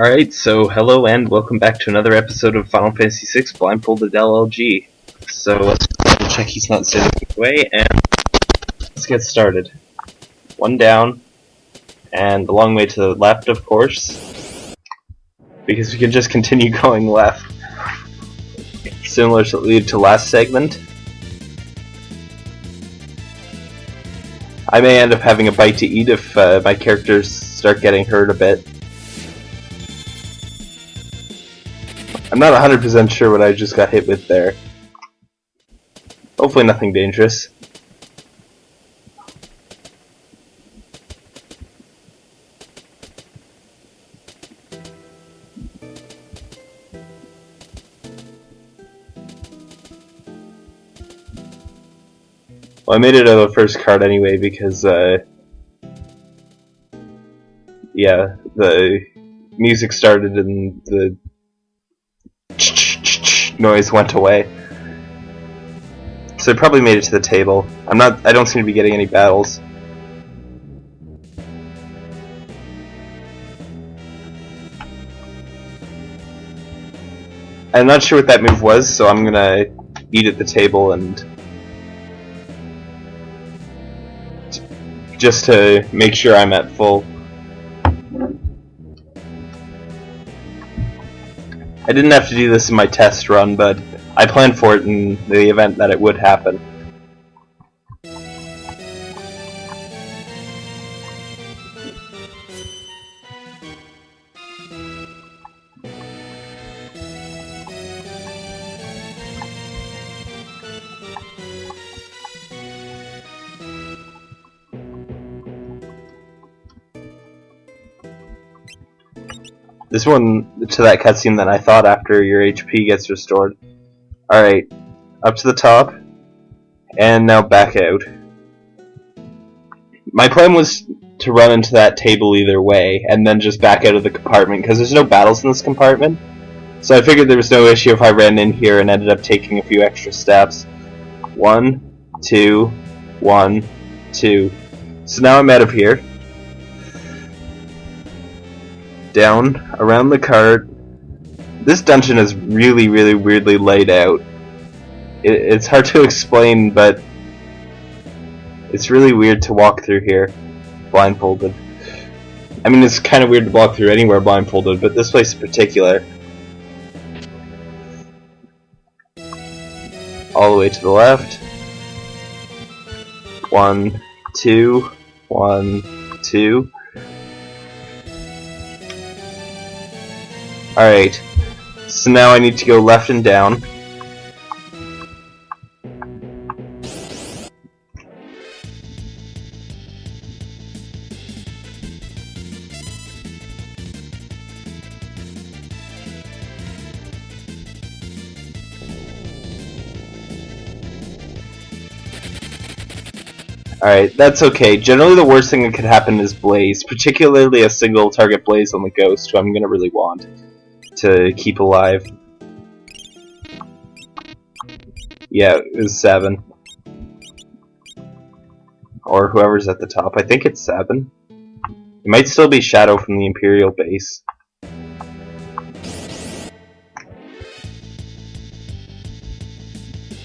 Alright, so hello and welcome back to another episode of Final Fantasy VI Blindfolded LLG. So let's double check he's not standing away and let's get started. One down, and a long way to the left, of course, because we can just continue going left. Similar to lead to last segment. I may end up having a bite to eat if uh, my characters start getting hurt a bit. I'm not 100% sure what I just got hit with there. Hopefully nothing dangerous. Well, I made it out of the first card anyway because, uh, yeah, the music started and the noise went away. So I probably made it to the table. I'm not. I don't seem to be getting any battles. I'm not sure what that move was, so I'm gonna eat at the table and just to make sure I'm at full. I didn't have to do this in my test run, but I planned for it in the event that it would happen. This one to that cutscene that I thought after your HP gets restored. Alright, up to the top, and now back out. My plan was to run into that table either way, and then just back out of the compartment, because there's no battles in this compartment. So I figured there was no issue if I ran in here and ended up taking a few extra steps. One, two, one, two. So now I'm out of here. Down around the cart. This dungeon is really, really weirdly laid out. It, it's hard to explain, but it's really weird to walk through here blindfolded. I mean, it's kind of weird to walk through anywhere blindfolded, but this place in particular. All the way to the left. One, two, one, two. Alright, so now I need to go left and down. Alright, that's okay. Generally the worst thing that could happen is Blaze, particularly a single target Blaze on the Ghost, who I'm gonna really want to keep alive. Yeah, it was seven. Or whoever's at the top. I think it's seven. It might still be Shadow from the Imperial base.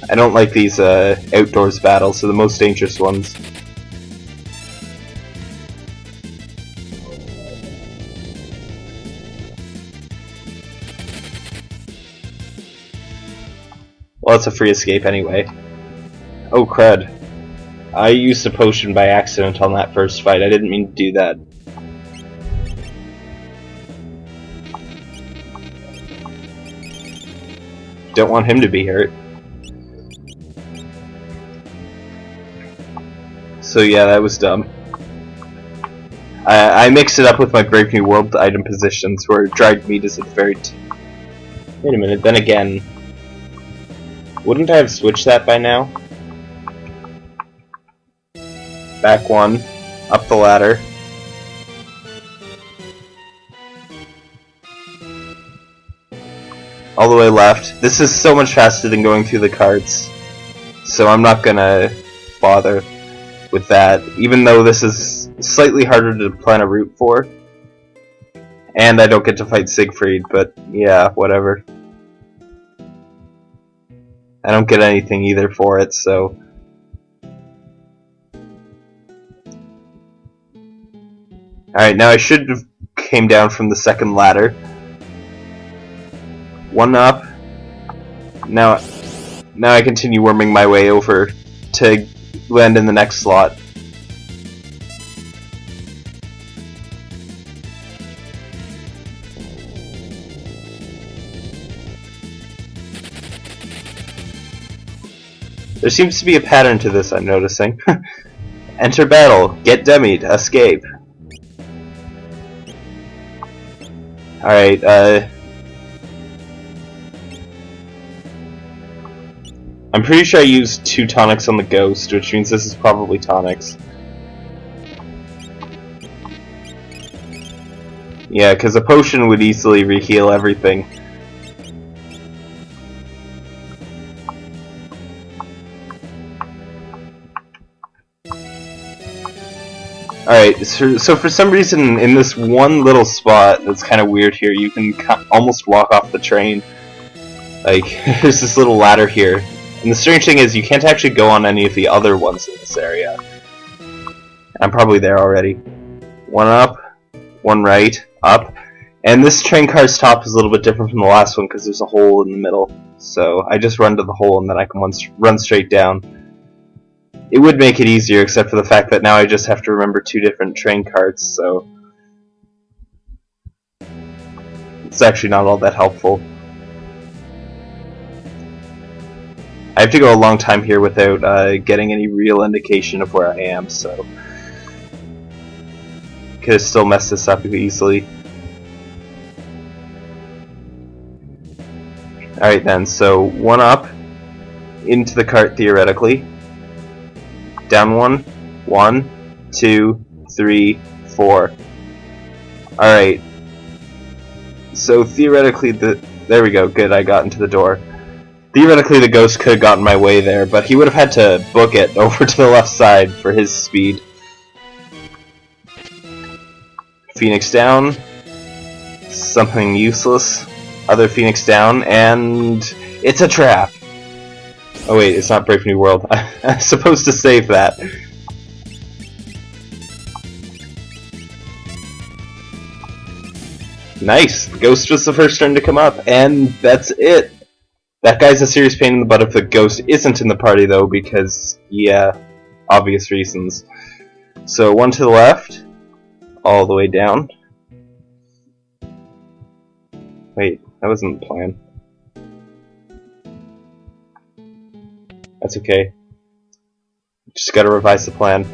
I don't like these uh, outdoors battles, so the most dangerous ones. A free escape anyway. Oh, crud. I used a potion by accident on that first fight. I didn't mean to do that. Don't want him to be hurt. So yeah, that was dumb. I, I mixed it up with my Brave New World item positions, where dried meat is at the very... Wait a minute, then again, wouldn't I have switched that by now? Back one. Up the ladder. All the way left. This is so much faster than going through the carts. So I'm not gonna bother with that, even though this is slightly harder to plan a route for. And I don't get to fight Siegfried, but yeah, whatever. I don't get anything either for it, so... Alright, now I should have came down from the second ladder. One up. Now, now I continue worming my way over to land in the next slot. There seems to be a pattern to this, I'm noticing. Enter battle, get demied, escape. Alright, uh... I'm pretty sure I used two tonics on the ghost, which means this is probably tonics. Yeah, because a potion would easily reheal everything. Alright, so, so, for some reason in this one little spot that's kind of weird here, you can almost walk off the train. Like, there's this little ladder here. And the strange thing is you can't actually go on any of the other ones in this area. I'm probably there already. One up, one right, up. And this train car's top is a little bit different from the last one because there's a hole in the middle. So I just run to the hole and then I can run straight down. It would make it easier, except for the fact that now I just have to remember two different train carts, so... It's actually not all that helpful. I have to go a long time here without uh, getting any real indication of where I am, so... Could have still messed this up easily. Alright then, so one up into the cart theoretically down one, one, two, three, four. Alright. So theoretically the there we go, good, I got into the door. Theoretically the ghost could have gotten my way there, but he would have had to book it over to the left side for his speed. Phoenix down. Something useless. Other Phoenix down, and it's a trap. Oh wait, it's not Brave New World. I'm supposed to save that. Nice! Ghost was the first turn to come up, and that's it! That guy's a serious pain in the butt if the ghost isn't in the party though, because, yeah, obvious reasons. So one to the left, all the way down. Wait, that wasn't the plan. That's okay. Just gotta revise the plan.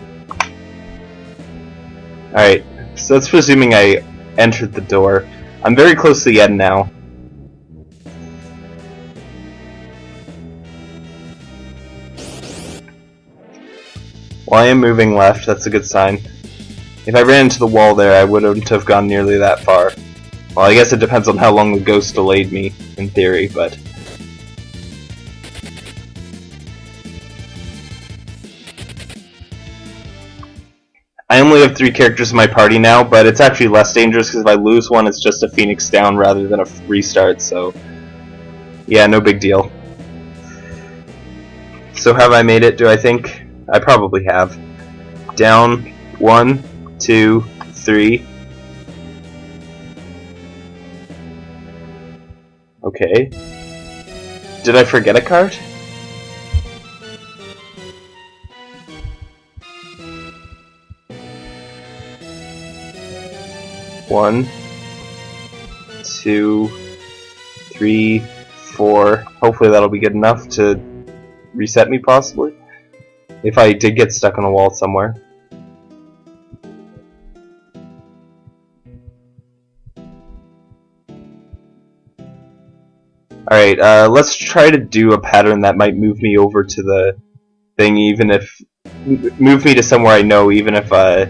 Alright, so that's presuming I entered the door. I'm very close to the end now. Well, I am moving left, that's a good sign. If I ran into the wall there, I wouldn't have gone nearly that far. Well, I guess it depends on how long the ghost delayed me, in theory, but... I only have three characters in my party now, but it's actually less dangerous because if I lose one, it's just a phoenix down rather than a restart, so... Yeah, no big deal. So have I made it, do I think? I probably have. Down, one, two, three. Okay. Did I forget a card? One, two, three, four. Hopefully that'll be good enough to reset me, possibly. If I did get stuck on a wall somewhere. Alright, uh, let's try to do a pattern that might move me over to the thing, even if... Move me to somewhere I know, even if uh,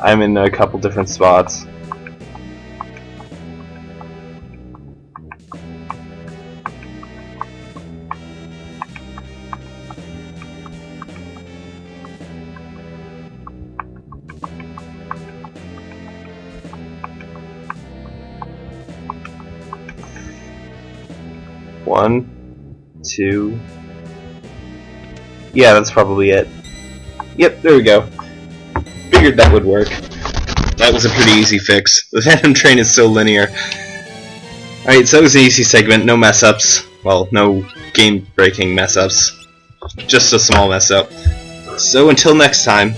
I'm in a couple different spots. One, two. Yeah, that's probably it. Yep, there we go. Figured that would work. That was a pretty easy fix. The Phantom Train is so linear. Alright, so it was an easy segment, no mess ups. Well, no game breaking mess ups. Just a small mess up. So until next time,